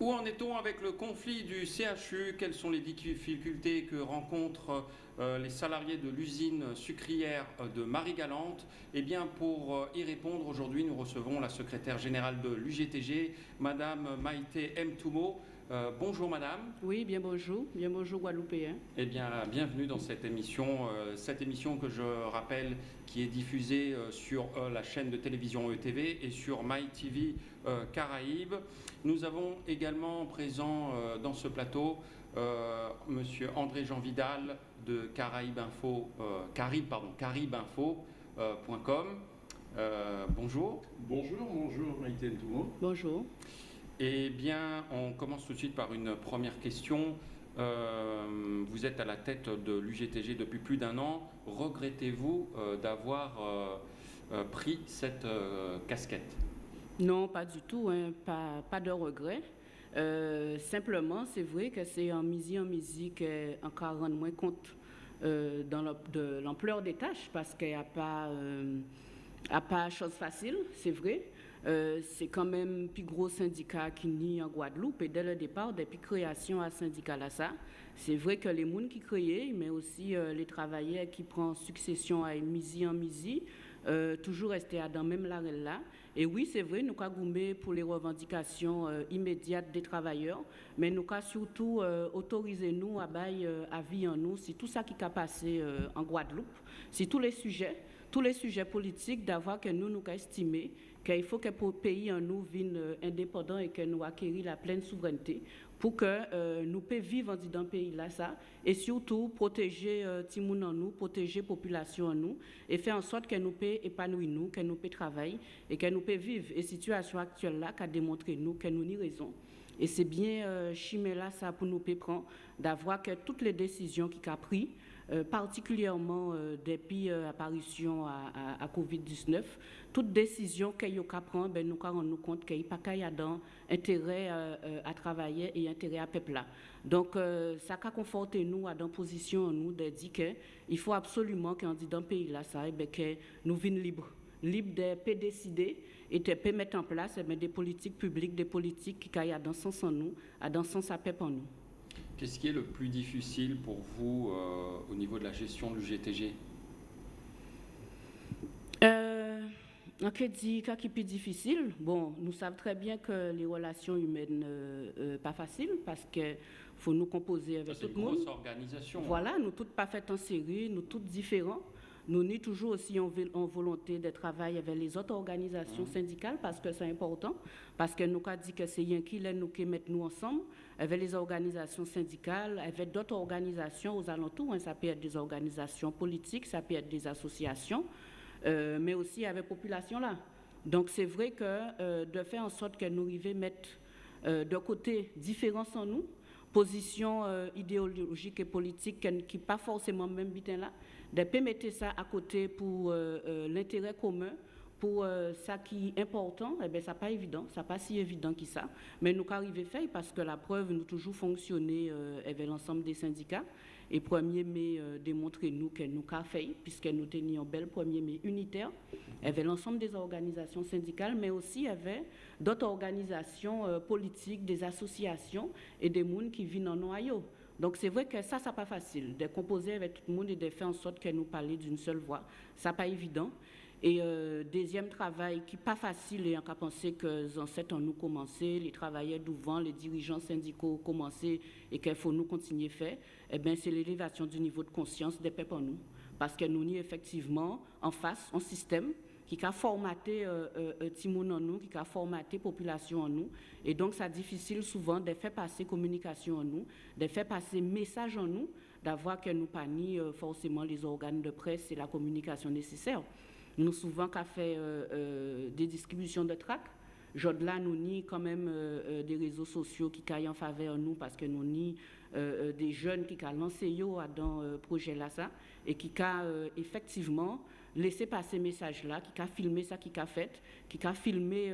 Où en est-on avec le conflit du CHU Quelles sont les difficultés que rencontrent euh, les salariés de l'usine sucrière euh, de Marie-Galante? Eh bien, pour euh, y répondre, aujourd'hui, nous recevons la secrétaire générale de l'UGTG, Madame Maïté M. Euh, bonjour madame. Oui, bien bonjour. Bien bonjour Guadeloupéen. Eh bien, bienvenue dans cette émission. Euh, cette émission que je rappelle qui est diffusée euh, sur la chaîne de télévision ETV et sur MyTV Caraïbes. Nous avons également présent dans ce plateau monsieur André Jean Vidal de Caraïbes Info, Caribe, pardon, bonjour. Bonjour, bonjour Maïté Ntoumo. Bonjour. Eh bien, on commence tout de suite par une première question. Euh, vous êtes à la tête de l'UGTG depuis plus d'un an. Regrettez-vous euh, d'avoir euh, pris cette casquette? Non, pas du tout. Hein. pas, de regret. simplement, c'est vrai que c'est en musique en musique encore rendre moins compte de l'ampleur des tâches parce qu'il n'y a pas, a pas chose facile, c'est vrai. Euh, c'est quand même le plus gros syndicat qui n'y en Guadeloupe. Et dès le départ, depuis création à syndicat c'est vrai que les gens qui créent, mais aussi euh, les travailleurs qui prennent succession à misi en misi, euh, toujours rester à dans même l'arrêt là. Et oui, c'est vrai, nous avons pour les revendications immédiates des travailleurs, mais nous avons surtout autorisé nous à bailler à vie en nous, c'est tout ça qui a passé en Guadeloupe, c'est tous les sujets, tous les sujets politiques d'avoir que nous nous estimé qu'il faut que le pays en nous vienne euh, indépendant et que nous acquérir la pleine souveraineté pour que euh, nous puissions vivre dans le pays là ça et surtout protéger euh, Timoun en nous, protéger la population en nous et faire en sorte que nous puissions épanouir nous, que nous puissions travailler et que nous puissions vivre. Et la situation actuelle là qui a démontré nous que nous avons raison. Et c'est bien euh, là ça pour nous prendre d'avoir que toutes les décisions qu'il a prises particulièrement euh, depuis l'apparition à, à, Covid-19, toute décision qu'il y a prendre, ben, nous rendons compte qu'il n'y a pas intérêt euh, à travailler et intérêt à peuple. Donc, ça a conforté nous à dans position nous de dire qu'il faut absolument qu'on dit dans le pays là, ça, ben, que nous vînes libres, libres de décider et de mettre en place eh ben, des politiques publiques, des politiques qui aillent dans sens en nous, dans sens à peuple en nous. Qu'est-ce qui est le plus difficile pour vous euh, au niveau de la gestion du GTG euh, En qui dit qui est plus difficile? Bon, nous savons très bien que les relations humaines euh, euh pas faciles parce que faut nous composer avec tout le monde. C'est une grosse organisation. Voilà, nous toutes pas faites en série, nous toutes différents. Nous avons toujours aussi en, volonté de travailler avec les autres organisations mmh. syndicales parce que c'est important, parce que nous avons dit que c'est rien qui nous qui mettre nous ensemble avec les organisations syndicales, avec d'autres organisations aux alentours. Hein. ça peut être des organisations politiques, ça peut être des associations, euh, mais aussi avec la population là. Donc c'est vrai que euh, de faire en sorte que nous arrivions à mettre euh, de côté différence en nous, position idéologique et politique qui n'est pas forcément même bien là, de mettre ça à côté pour l'intérêt commun, pour euh, ça qui est important, eh bien, ça pas évident, ça pas si évident que ça. Mais nous arrivons faire parce que la preuve, nous toujours fonctionné euh, avec l'ensemble des syndicats. Et 1er mai euh, démontrer nous que nous avons fait, puisque nous tenions bel 1er mai unitaire, avec l'ensemble des organisations syndicales, mais aussi avec d'autres organisations euh, politiques, des associations et des mondes qui vivent en noyau. Donc c'est vrai que ça, ça pas facile, de composer avec tout le monde et de faire en sorte que nous parlions d'une seule voix. Ça pas évident. Et euh, deuxième travail qui n'est pas facile, et on a pensé que ancêtres ont nous commencé, les travailleurs d'ouvant, les dirigeants syndicaux commencé et qu'il faut nous continuer à faire, eh bien, c'est l'élévation du niveau de conscience des peuples en nous. Parce que nous, sommes effectivement en face un système qui a formaté euh, euh, Timoun en nous, qui a formaté la population en nous. Et donc, c'est difficile souvent de faire passer communication en nous, de faire passer message en nous, d'avoir que nous pas ni forcément les organes de presse et la communication nécessaire. Nous souvent qu'à fait euh, euh, des distributions de tracts. Là, nous ni quand même euh, des réseaux sociaux qui caillent en faveur nous parce que nous ni des jeunes qui ont lancé dans le projet là et qui ont effectivement laissé passer message là, qui a filmé ça, qui a fait, qui a filmé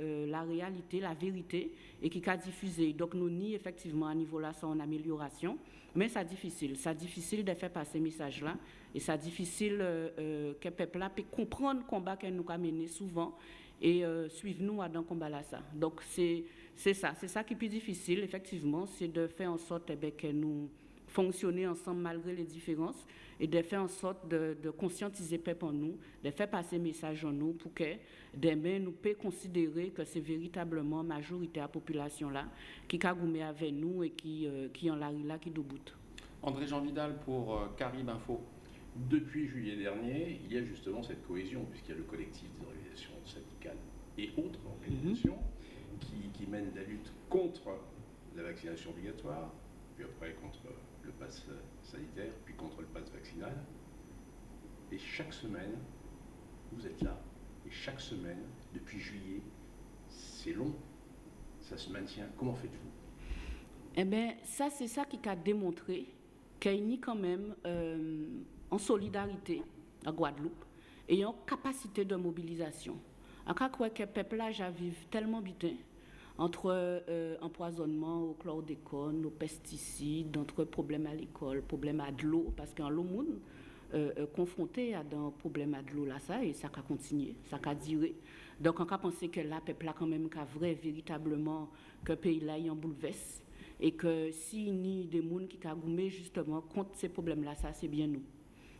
la réalité, la vérité et qui a diffusé. Donc nous effectivement à niveau là ça en amélioration, mais c'est difficile, c'est difficile de faire passer message là et c'est difficile euh, euh, que le peuple puisse comprendre le combat que nous avons mené souvent et euh, suivre nous dans combat là ça. Donc c'est c'est ça, c'est ça qui est plus difficile effectivement, c'est de faire en sorte eh bien, que nous fonctionner ensemble malgré les différences et de faire en sorte de, de conscientiser peuple en nous, de faire passer message en nous pour que demain nous puissions considérer que c'est véritablement la majorité de la population là qui a avec nous et qui euh, qui en la là qui debout. André Jean Vidal pour euh, Carib Info. Depuis juillet dernier, il y a justement cette cohésion, puisqu'il y a le collectif des organisations syndicales et autres organisations qui, qui mènent la lutte contre la vaccination obligatoire, puis après contre le pass sanitaire, puis contre le pass vaccinal. Et chaque semaine, vous êtes là. Et chaque semaine, depuis juillet, c'est long, ça se maintient. Comment faites-vous? Eh bien, ça, c'est ça qui a démontré qu'il y a quand même euh, en solidarité à Guadeloupe et en capacité de mobilisation. En cas que le peuple là vivre tellement bien entre euh, empoisonnement au chlordécone, aux pesticides, entre problèmes à l'école, problèmes à de l'eau, parce qu'en l'eau, monde euh, euh, confronté à un problème à de l'eau là, ça, et ça a continué, ça a duré. Donc, on a pensé que là, peuple là, quand même, qu'a vrai, véritablement, que le pays là, est en bouleverse, et que si ni des gens qui ont justement contre ces problèmes-là, ça, c'est bien nous.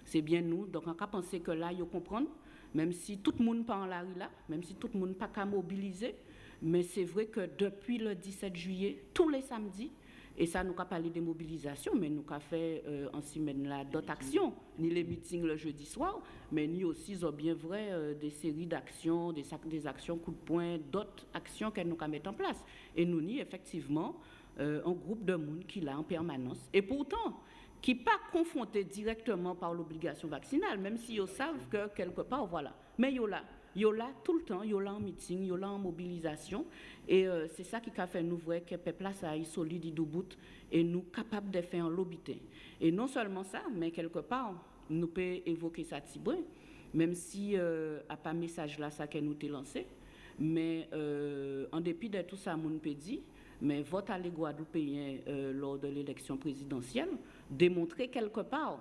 C'est bien nous. Donc, on a pensé que là, il faut comprendre, même si tout le monde pas en la rue là, même si tout le monde pas qu'à mobiliser, mais c'est vrai que depuis le 17 juillet, tous les samedis, et ça nous a parlé des mobilisations, mais nous avons fait euh, en semaine là d'autres actions, ni les meetings le jeudi soir, mais ni aussi ont bien vrai euh, des séries d'actions, des, des actions coup de poing, d'autres actions qu'elle nous a mettre en place. Et nous ni effectivement euh, un groupe de monde qui l'a en permanence. Et pourtant, qui pas confronté directement par l'obligation vaccinale, même si ils savent que quelque part, voilà. Mais ils là, là tout le temps, là en meeting, là en mobilisation. Et euh, c'est ça qui a fait nous voir que le peuple ça est solide et nous capables de faire un lobité. Et non seulement ça, mais quelque part, nous pouvons évoquer ça Tibouin, même si euh, a pas message là ça que nous t'ai lancé. Mais euh, en dépit de tout ça, mon peut dire, mais vote à les euh, lors de l'élection présidentielle démontrer quelque part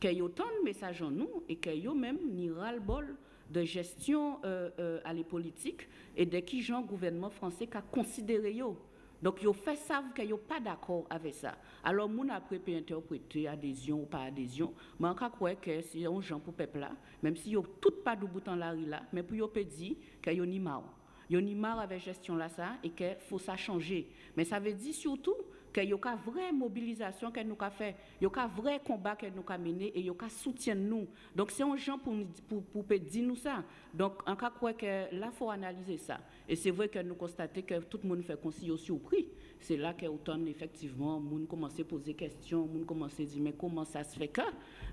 qu'il y a autant de messages en nous et qu'il y a même ni ras-le-bol de gestion euh, euh, à les politiques et de qui le gouvernement français a considéré yo. Donc, ils fait savent qu'ils n'ont pas d'accord avec ça. Alors, mon après peut interpréter adhésion ou pas adhésion, mais on croit que c'est un gens pour peuple là, même si a tout pas de bout en la là, mais pour yo peut dire qu'ils ni marre. Ils ont marre avec gestion là ça et qu'il faut ça changer. Mais ça veut dire surtout qu'il y a une vraie mobilisation qu'elle nous a fait, y a un vrai combat qu'elle nous a mené et il y a un soutien nous. Donc c'est un gens pour, pour, pour, dire nous ça. Donc en cas quoi que là faut analyser ça. Et c'est vrai que nous constatons que tout le monde fait aussi surpris. C'est là qu'automne effectivement, monde commence à poser des questions, monde commence à dire mais comment ça se fait que?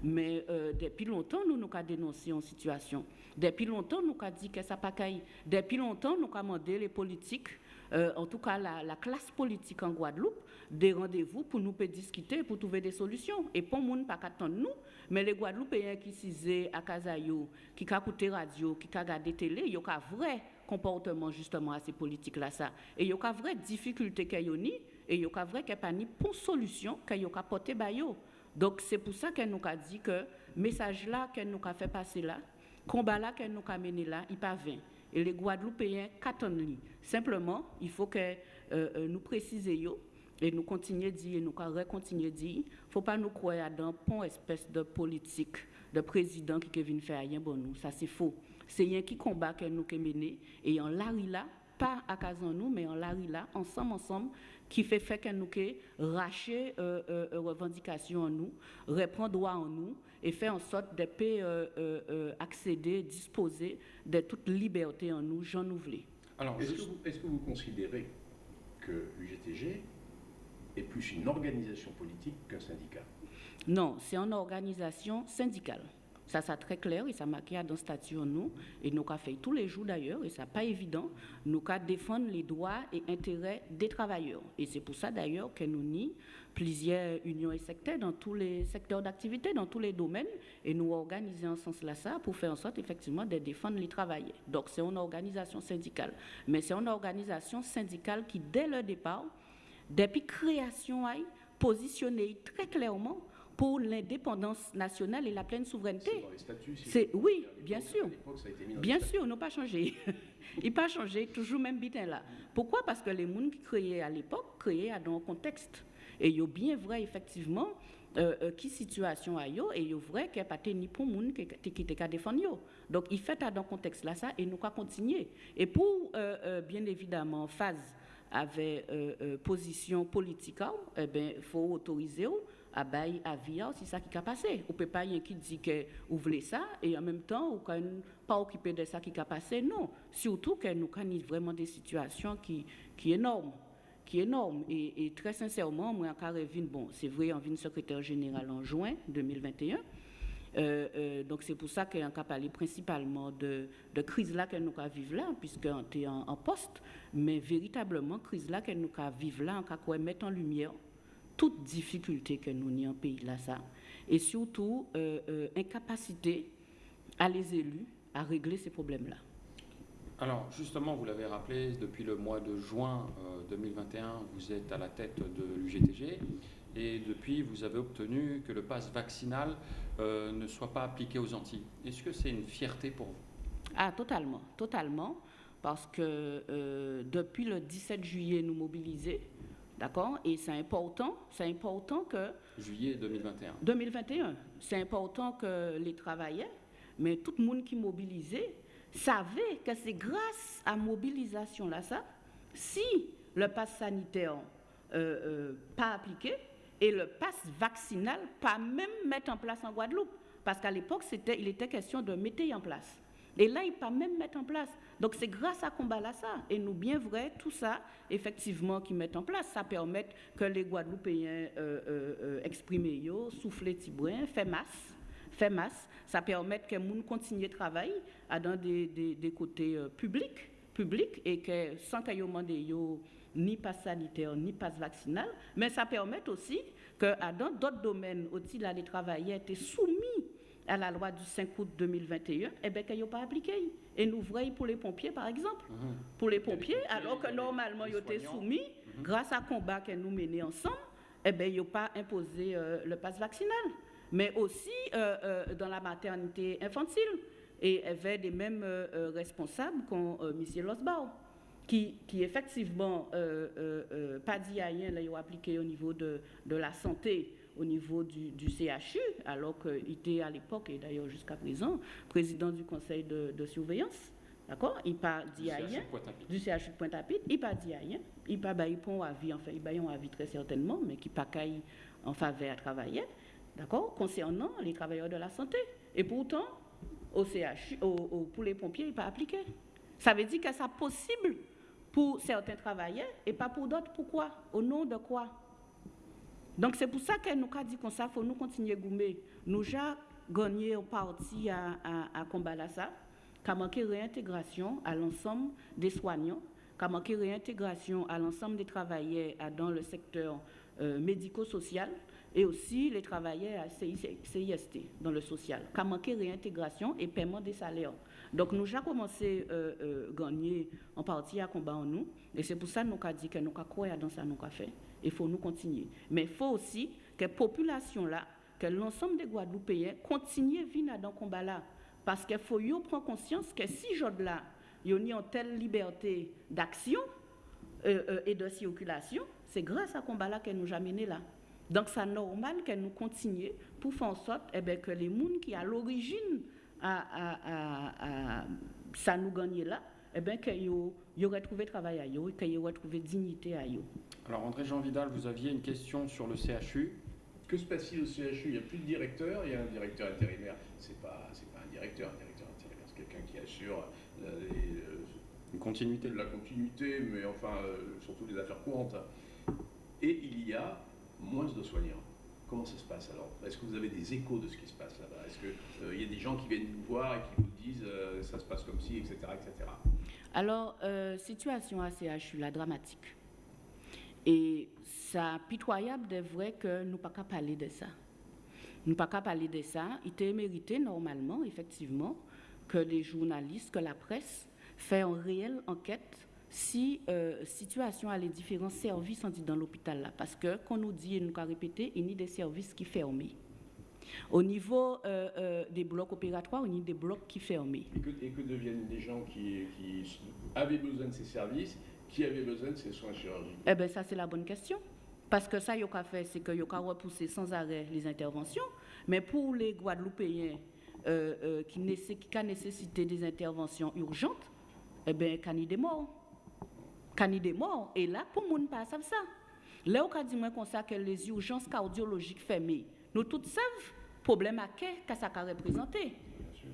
Mais euh, depuis longtemps nous nous avons dénoncé une situation. Depuis longtemps nous avons dit que ça pas. Depuis longtemps nous avons demandé les politiques euh, en tout cas la, classe politique en Guadeloupe, des rendez-vous pour nous discuter, pour trouver des solutions. Et pour monde pas qu'attendre nous, mais les Guadeloupéens qui sont à Casayo, qui écouté radio, qui regardé télé, il y a vrai comportement justement à ces politiques-là. Et il y a vraie difficulté qu'il y a et il y a une vraie pas ni pour solution qu'il y a porter Donc c'est pour ça qu'elle nous a dit que le message là qu'elle nous a fait passer là, combat là qu'elle nous a mené là, il pas vain. Et les Guadeloupéens qu'attendent Simplement, il faut que euh, euh, nous précisions et nous continuons à dire, et nous continuer à dire, faut pas nous croire dans une espèce de politique de président qui vient faire rien bon nous. Ça, c'est faux. C'est rien qui combat que nous qui et en lari là, pas à Kazan nous, mais en lari là, ensemble, ensemble, qui fait fait que nous racher euh, euh, revendications en nous, reprendre droit en nous et faire en sorte de euh, euh, accéder, disposer de toute liberté en nous, j'en ouvre. Alors, est-ce que, vous considérez que l'UGTG est plus une organisation politique qu'un syndicat? Non, c'est une organisation syndicale. Ça, c'est très clair et ça marqué dans statut nous. Et nous avons fait tous les jours d'ailleurs, et ça pas évident. Nous avons défendre les droits et intérêts des travailleurs. Et c'est pour ça d'ailleurs que nous ni plusieurs unions et secteurs dans tous les secteurs d'activité, dans tous les domaines. Et nous organisons en ce sens-là ça pour faire en sorte effectivement de défendre les travailleurs. Donc c'est une organisation syndicale. Mais c'est une organisation syndicale qui, dès le départ, depuis création, a positionné très clairement pour l'indépendance nationale et la pleine souveraineté. C'est dans les statuts. si C'est- je me oui, bien sûr. à l'époque, ça a été mis dans les Bien statuts. sûr, ils n'ont pas changé. Ils n'ont pas changé, toujours même bitin là. Pourquoi? Parce que les gens qui créaient à l'époque créaient dans un contexte. Et il y a bien vrai, effectivement, euh, euh, qui situation a yo, et il y a vrai qu'il n'y a pas ni pour monde qui qui qui défendre. Donc il fait dans ce contexte là ça et nous quoi continuer. Et pour euh, euh, bien évidemment en phase avec position politique, eh ben faut autoriser à bail à via c'est ça qui a passé. On peut pas y qui dit que vous ça et en même temps ou quand pas occupé de ça qui a passé non. Surtout que nous avons vraiment des situations qui qui énormes qui est. Et, très sincèrement, moi, en Carévine, bon, c'est vrai, en vient secrétaire général en juin 2021. Euh, euh, donc c'est pour ça qu'on a parlé principalement de, de crise là que nous avons vivre là, puisqu'on était en, en poste, mais véritablement crise là que nous avons vivre là, on a mettre en lumière toute difficulté que nous avons en pays là ça, et surtout euh, euh, incapacité à les élus à régler ces problèmes là. Alors justement, vous l'avez rappelé, depuis le mois de juin euh, 2021, vous êtes à la tête de l'UGTG et depuis, vous avez obtenu que le pass vaccinal euh, ne soit pas appliqué aux Antilles. Est-ce que c'est une fierté pour vous? Ah, totalement, totalement. Parce que euh, depuis le 17 juillet, nous mobiliser, d'accord? Et c'est important, c'est important que Juillet 2021. 2021, c'est important que les travailleurs, mais tout le monde qui mobilisait, savait que c'est grâce à mobilisation là ça, si le pass sanitaire euh, euh, pas appliqué et le pass vaccinal pas même mettre en place en Guadeloupe, parce qu'à l'époque il était question de mettre en place. Et là, il pas même mettre en place. Donc, c'est grâce à combat ça. Et nous, bien vrai, tout ça, effectivement, qui mettent en place, ça permet que les Guadeloupéens euh, euh, euh, expriment, yo, souffler tibouin, fait masse, fait masse. Ça permet que les gens continuent de travailler à dans des, côtés euh, publics, publics, et que sans qu'ils demandent ni passe sanitaire, ni passe vaccinal, mais ça permet aussi que à dans d'autres domaines, aussi là, les travailleurs étaient soumis à la loi du 5 août 2021, eh bien, qu'ils n'ont pas appliqué. Et nous voyons pour les pompiers, par exemple. Pour les pompiers, alors que normalement, ils étaient soumis, grâce à combat que nous menons ensemble, eh bien, ils n'ont pas imposé euh, le pass vaccinal. Mais aussi euh, euh, dans la maternité infantile. Et y avait des mêmes responsables qu'on euh, M. Losbao, qui, qui effectivement, pas dit à rien, là, ils ont appliqué au niveau de, de la santé, au niveau du, du CHU, alors qu'il était à l'époque, et d'ailleurs jusqu'à présent, président du conseil de, de surveillance. D'accord? Il pas dit à rien du CHU de Pointe-à-Pitre, il pas dit rien, il pas pour un avis, enfin il un avis très certainement, mais qui pas en faveur à travailler, d'accord, concernant les travailleurs de la santé. Et pourtant, au CHU, au- au- pour les pompiers, il pas appliqué. Ça veut dire que c'est possible pour certains travailleurs et pas pour d'autres. Pourquoi? Au nom de quoi? Donc c'est pour ça que nous avons dit comme ça, faut nous continuer à gommer. Nous avons gagné un parti à, combattre ça, qui a manqué réintégration à l'ensemble des soignants, qui a manqué réintégration à l'ensemble des travailleurs dans le secteur euh, médico-social et aussi les travailleurs à CI- CIST dans le social, qui a manqué réintégration et paiement des salaires. Donc nous avons commencé à euh, euh, gagner en partie à combattre en nous et c'est pour ça que nous avons dit que nous avons croire dans ça nous avons fait. Il faut nous continuer. Mais il faut aussi que la population là, que l'ensemble des Guadeloupéens continuent à vivre dans ce combat là. Parce qu'il faut prendre conscience que si jour là, il y a une telle liberté d'action euh, et de circulation, c'est grâce à ce combat là que nous avons mené là. Donc c'est normal que nous continuions pour faire en sorte eh ben, que les gens qui à l'origine à, à, à, à- ça nous gagne là, eh ben, qu'ils aient retrouvé travail à eux, qu'ils aient retrouvé dignité à eux. Alors André-Jean Vidal, vous aviez une question sur le CHU. Que se passe-t-il au CHU Il n'y a plus de directeur, il y a un directeur intérimaire. C'est pas, c'est pas un directeur, un directeur intérimaire, c'est quelqu'un qui assure la, les, euh, Une continuité. la continuité, mais enfin euh, surtout les affaires courantes. Et il y a moins de soignants. Comment ça se passe alors? Est-ce que vous avez des échos de ce qui se passe là-bas? Est-ce qu'il y a des gens qui viennent vous voir et qui vous disent euh, ça se passe comme ci, etc. etc. Alors, euh, situation à CHU, la dramatique. Et ça pitoyable de vrai que nous pas qu'à parler de ça. Nous pas qu'à parler de ça. Il était mérité normalement, effectivement, que les journalistes, que la presse fait une réelle enquête si euh, situation à les différents services on dit dans l'hôpital là. Parce que, qu'on nous dit et nous qu'à répéter, il y a des services qui ferment. Au niveau euh, euh, des blocs opératoires, on a des blocs qui fermés. Et que, et que deviennent les gens qui, qui avaient besoin de ces services, qui avaient besoin de ces soins chirurgicaux? Eh bien, ça, c'est la bonne question. Parce que ça, a fait, c'est qu'il a repoussé sans arrêt les interventions. Mais pour les Guadeloupéens euh, qui, qui ont nécessité des interventions urgentes, eh bien, il y a des morts. Des morts. Et là, pour monde, pas ça. Là, on dit comme ça que les urgences cardiologiques fermées, nous tous savons problème à quest ça a représenté.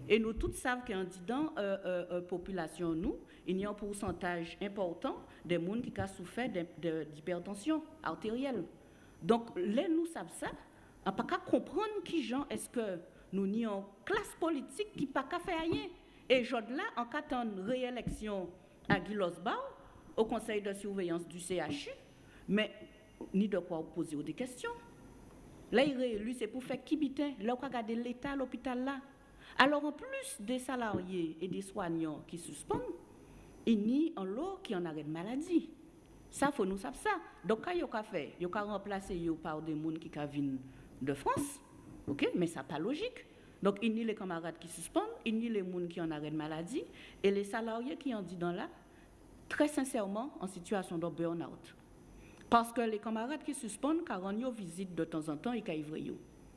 Et nous tous savons qu'en disant euh, euh, euh, population, nous, il y a un pourcentage important des gens qui ont souffert d'hypertension artérielle. Donc, là, nous savons ça. On pas comprendre qui gens est-ce que nous n'y une classe politique qui n'a pas faire rien. Et je là, en cas de réélection à Guilosbao, au conseil de surveillance du CHU, mais ni de quoi poser des questions. Là, il réélu, c'est pour faire qui bitin. Là, on regarder l'État, l'hôpital là. Alors, en plus des salariés et des soignants qui suspendent, il y a un lot qui en arrêt de maladie. Ça, faut nous savoir ça. Donc, quand il a fait, il a remplacé par des gens qui viennent de France, ok, mais ça pas logique. Donc, il y a les camarades qui suspendent, il y a les gens qui en arrêt de maladie, et les salariés qui en dit dans là, très sincèrement, en situation de burn-out. Parce que les camarades qui suspendent, quand on visite de temps en temps, ils caivent.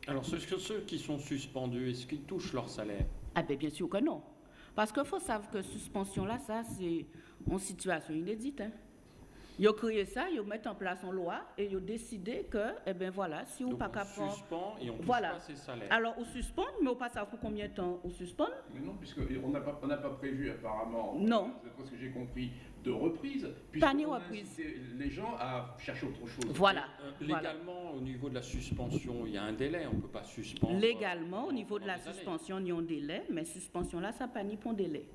Alors, ceux, ceux qui sont suspendus, est-ce qu'ils touchent leur salaire? Ah ben bien sûr que non. Parce qu'il faut savoir que suspension là, ça c'est une situation inédite. Hein. Ils ont créé ça, ils mettent en place une loi et ils ont décidé que, eh ben voilà, si on pas capable. suspend et on voilà. pas ses salaires. Alors, on suspend, mais on pas savoir pour combien de temps on suspend? Mais non, puisqu'on n'a pas, pas prévu apparemment. Non. C'est ce que j'ai compris de reprise, puisqu'on ni reprise. les gens à chercher autre chose. Voilà. Euh, légalement, au niveau de la suspension, il y a un délai, on ne peut pas suspendre. Légalement, au niveau de la suspension, il y a un délai, mais suspension là, ça pas ni pour délai.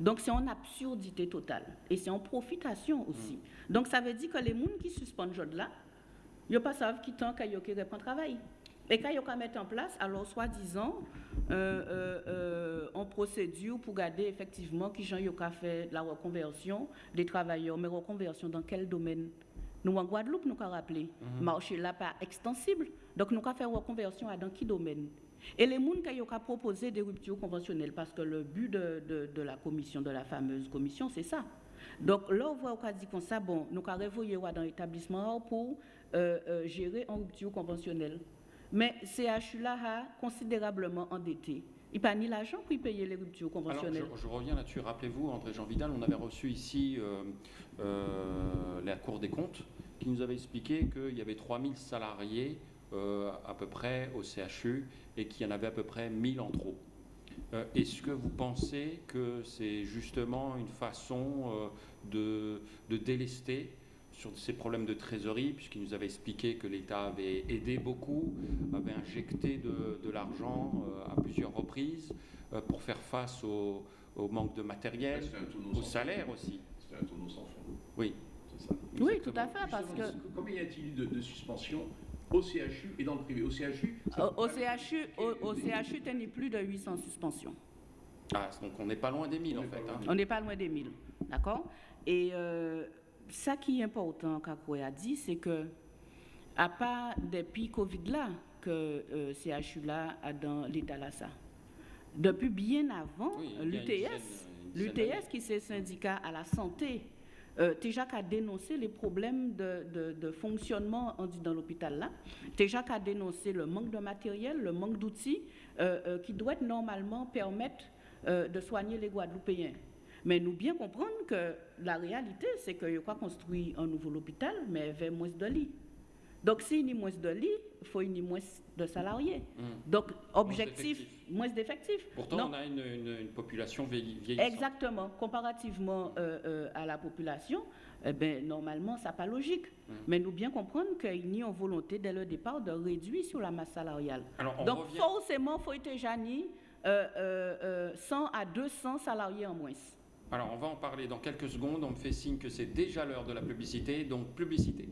Donc c'est en absurdité totale et c'est en profitation aussi. Mm. Donc ça veut dire que les gens qui suspendent là, ils ne pas savent qui tant qu'ils répondent travail. Et quand ils mettre en place, alors soi-disant, euh, euh, euh, en procédure pour garder effectivement qui gens ont fait la reconversion des travailleurs, mais reconversion dans quel domaine? Nous en Guadeloupe, nous avons rappelé, mm marché là pas extensible, donc nous avons fait reconversion à dans quel domaine? Et les gens qui ont proposé des ruptures conventionnelles, parce que le but de, de, la commission, de la fameuse commission, c'est ça. Donc là, on voit qu'on dit comme ça, bon, nous avons révoyé dans l'établissement pour euh, euh, gérer en rupture conventionnelle. Mais CHU là a considérablement endetté. Il n'y a pas ni l'argent pour payer les ruptures conventionnelles. Alors, je, reviens là-dessus. Rappelez-vous, André Jean Vidal, on avait reçu ici euh, la Cour des comptes qui nous avait expliqué qu'il y avait 3000 salariés à peu près au CHU et qu'il y en avait à peu près 1000 en trop. Euh, est-ce que vous pensez que c'est justement une façon euh, de, délester sur ces problèmes de trésorerie, puisqu'il nous avait expliqué que l'État avait aidé beaucoup, avait injecté de, l'argent euh, à plusieurs reprises pour faire face au, manque de matériel, au salaire aussi C'est un tonneau sans fond. Oui. Ça. Oui, tout à fait, parce que... Combien y a-t-il eu de, de suspensions au CHU et dans le privé. Au CHU Au, CHU, au, CHU, tu plus de 800 suspensions. Ah, donc on n'est pas loin des 1000 en fait. Hein. On n'est pas loin des 1000, d'accord? Et euh, ça qui est important, Kakoué a dit, c'est que, à part depuis Covid là, que euh, CHU là a dans l'état là ça. Depuis bien avant, l'UTS, l'UTS qui c'est syndicat à la santé, euh, TEJAC a dénoncé les problèmes de, fonctionnement dans l'hôpital là. TEJAC a dénoncé le manque de matériel, le manque d'outils euh, euh, qui doit normalement permettre de soigner les Guadeloupéens. Mais nous bien comprendre que la réalité, c'est qu'il a construit un nouveau hôpital, mais avec moins de lits. Donc, s'il y a moins de lits, il faut y moins de salariés. Hmm. Donc, objectif, moins d'effectifs. Pourtant, on a une, population vieillissante. Exactement. Comparativement euh, euh, à la population, eh ben, normalement, ça n'est pas logique. Hmm. Mais nous bien comprendre qu'il y a une volonté dès le départ de réduire sur la masse salariale. Donc, forcément, il faut être euh, 100 à 200 salariés en moins. Alors, on va en parler dans quelques secondes. On me fait signe que c'est déjà l'heure de la publicité, donc publicité.